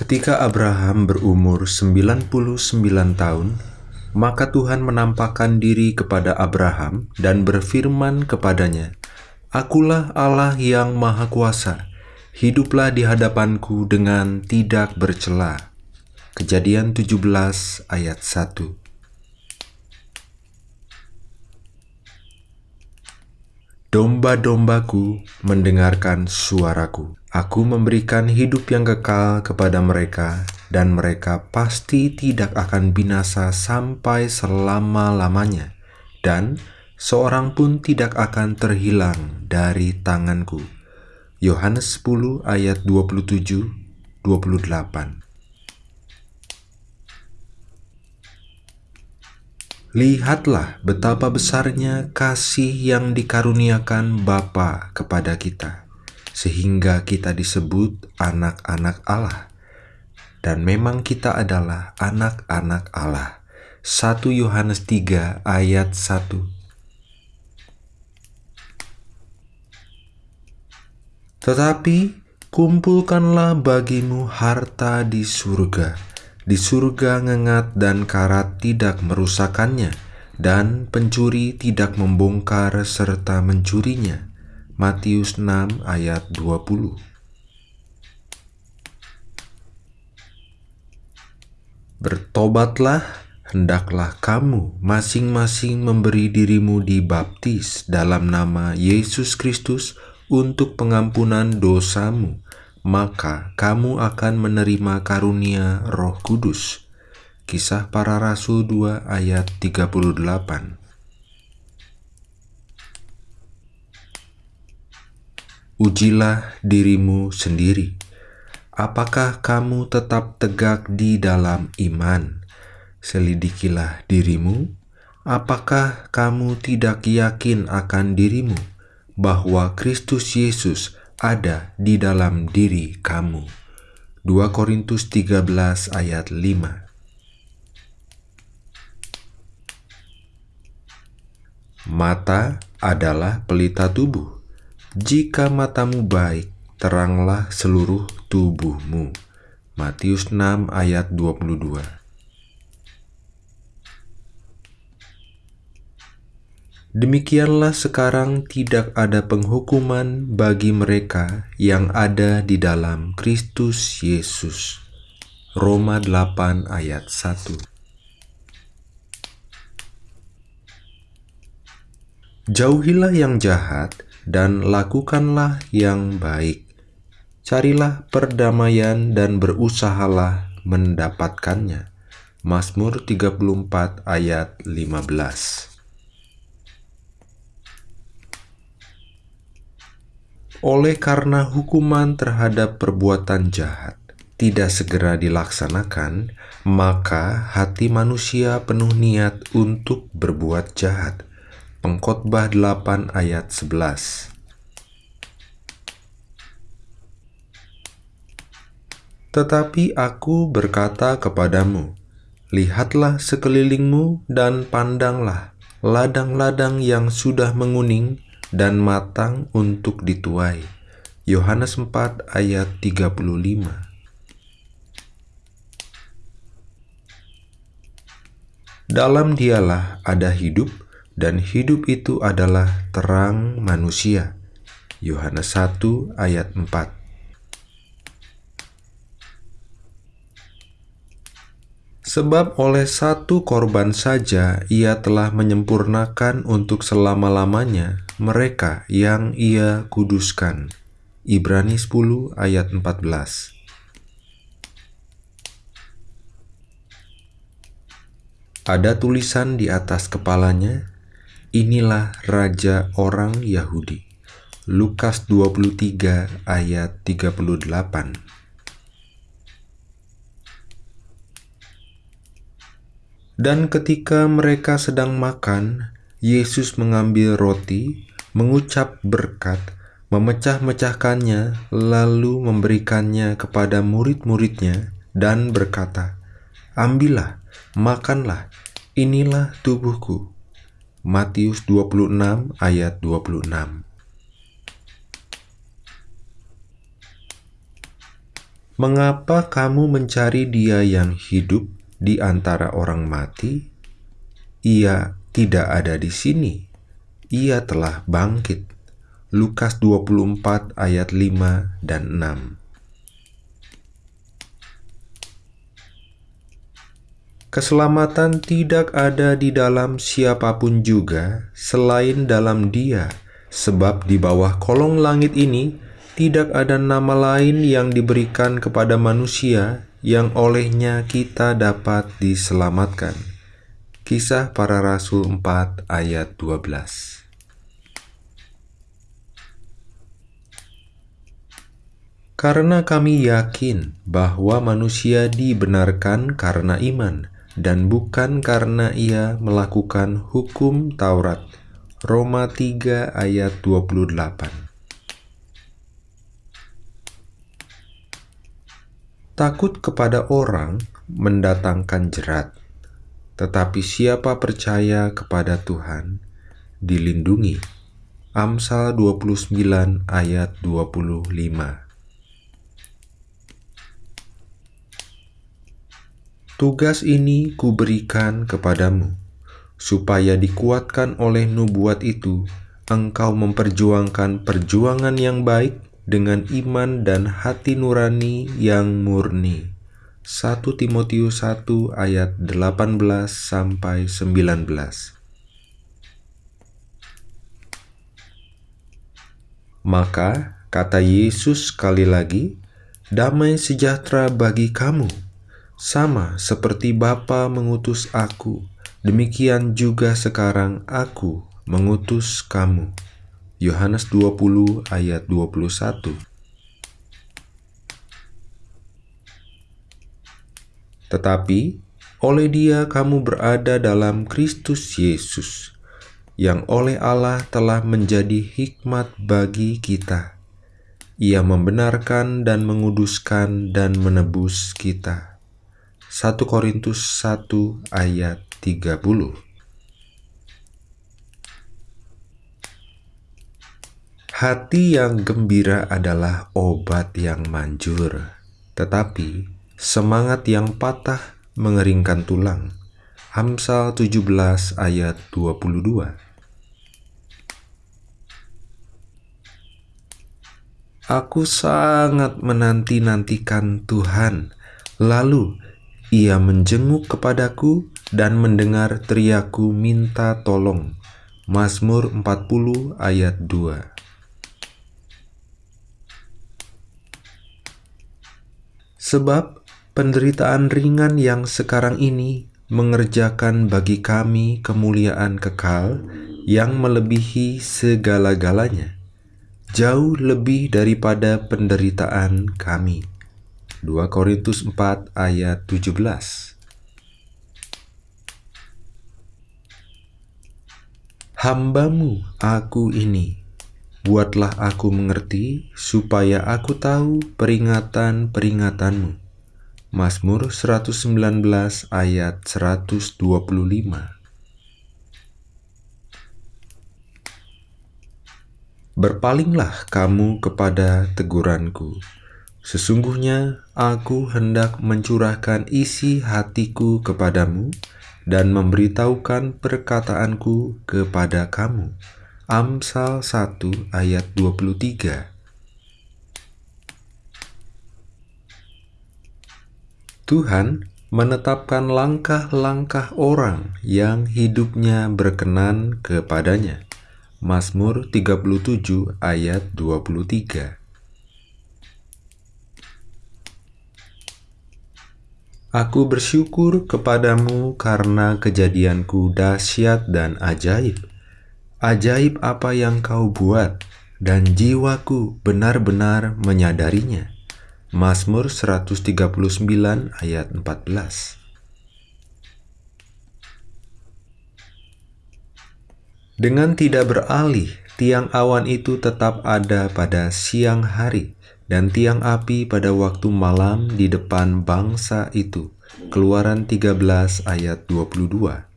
Ketika Abraham berumur 99 tahun, maka Tuhan menampakkan diri kepada Abraham dan berfirman kepadanya, Akulah Allah yang Maha Kuasa, hiduplah di hadapanku dengan tidak bercela. Kejadian 17 ayat 1 Domba-dombaku mendengarkan suaraku. Aku memberikan hidup yang kekal kepada mereka, dan mereka pasti tidak akan binasa sampai selama-lamanya, dan seorang pun tidak akan terhilang dari tanganku. Yohanes 10 ayat 27-28 Lihatlah betapa besarnya kasih yang dikaruniakan Bapa kepada kita, sehingga kita disebut anak-anak Allah. Dan memang kita adalah anak-anak Allah. 1 Yohanes 3 ayat 1 Tetapi kumpulkanlah bagimu harta di surga, di surga ngengat dan karat tidak merusakannya, dan pencuri tidak membongkar serta mencurinya. Matius 6 ayat 20 Bertobatlah, hendaklah kamu masing-masing memberi dirimu dibaptis dalam nama Yesus Kristus untuk pengampunan dosamu, maka kamu akan menerima karunia Roh Kudus. Kisah Para Rasul 2 ayat 38. Ujilah dirimu sendiri. Apakah kamu tetap tegak di dalam iman? Selidikilah dirimu. Apakah kamu tidak yakin akan dirimu bahwa Kristus Yesus ada di dalam diri kamu. 2 Korintus 13 ayat 5 Mata adalah pelita tubuh. Jika matamu baik, teranglah seluruh tubuhmu. Matius 6 ayat 22 Demikianlah sekarang tidak ada penghukuman bagi mereka yang ada di dalam Kristus Yesus. Roma 8 ayat 1 Jauhilah yang jahat dan lakukanlah yang baik. Carilah perdamaian dan berusahalah mendapatkannya. Mazmur 34 ayat 15 Oleh karena hukuman terhadap perbuatan jahat tidak segera dilaksanakan, maka hati manusia penuh niat untuk berbuat jahat. Pengkhotbah 8 ayat 11 Tetapi aku berkata kepadamu, Lihatlah sekelilingmu dan pandanglah ladang-ladang yang sudah menguning dan matang untuk dituai. Yohanes 4 ayat 35 Dalam dialah ada hidup, dan hidup itu adalah terang manusia. Yohanes 1 ayat 4 Sebab oleh satu korban saja ia telah menyempurnakan untuk selama-lamanya mereka yang ia kuduskan. Ibrani 10 ayat 14 Ada tulisan di atas kepalanya, Inilah Raja orang Yahudi. Lukas 23 ayat 38 Dan ketika mereka sedang makan, Yesus mengambil roti, mengucap berkat, memecah-mecahkannya, lalu memberikannya kepada murid-muridnya, dan berkata, Ambillah, makanlah, inilah tubuhku. Matius 26 ayat 26 Mengapa kamu mencari dia yang hidup di antara orang mati? Ia tidak ada di sini. Ia telah bangkit. Lukas 24 ayat 5 dan 6 Keselamatan tidak ada di dalam siapa pun juga selain dalam Dia, sebab di bawah kolong langit ini tidak ada nama lain yang diberikan kepada manusia yang olehnya kita dapat diselamatkan. Kisah para Rasul 4 ayat 12 Karena kami yakin bahwa manusia dibenarkan karena iman, dan bukan karena ia melakukan hukum Taurat. Roma 3 ayat 28 Takut kepada orang mendatangkan jerat, tetapi siapa percaya kepada Tuhan dilindungi. Amsal 29 ayat 25 Tugas ini kuberikan kepadamu, supaya dikuatkan oleh nubuat itu, engkau memperjuangkan perjuangan yang baik dengan iman dan hati nurani yang murni. 1 Timotius 1 ayat 18 sampai 19. Maka kata Yesus sekali lagi, damai sejahtera bagi kamu sama seperti Bapa mengutus aku, demikian juga sekarang aku mengutus kamu. Yohanes 20 ayat 21 Tetapi oleh dia kamu berada dalam Kristus Yesus, yang oleh Allah telah menjadi hikmat bagi kita. Ia membenarkan dan menguduskan dan menebus kita. 1 Korintus 1 ayat 30 Hati yang gembira adalah obat yang manjur, tetapi semangat yang patah mengeringkan tulang. Amsal 17 ayat 22 Aku sangat menanti-nantikan Tuhan, lalu ia menjenguk kepadaku dan mendengar teriaku minta tolong. Mazmur 40 ayat 2 Sebab penderitaan ringan yang sekarang ini mengerjakan bagi kami kemuliaan kekal yang melebihi segala-galanya, jauh lebih daripada penderitaan kami. 2 Korintus 4 ayat 17 Hambamu aku ini, buatlah aku mengerti, supaya aku tahu peringatan-peringatanmu. Mazmur 119 ayat 125 Berpalinglah kamu kepada teguranku, Sesungguhnya aku hendak mencurahkan isi hatiku kepadamu dan memberitahukan perkataanku kepada kamu. Amsal 1 ayat 23 Tuhan menetapkan langkah-langkah orang yang hidupnya berkenan kepadanya. Mazmur 37 ayat 23 Aku bersyukur kepadamu karena kejadianku dahsyat dan ajaib. Ajaib apa yang kau buat, dan jiwaku benar-benar menyadarinya. Mazmur 139 ayat 14 Dengan tidak beralih, tiang awan itu tetap ada pada siang hari dan tiang api pada waktu malam di depan bangsa itu. Keluaran 13 ayat 22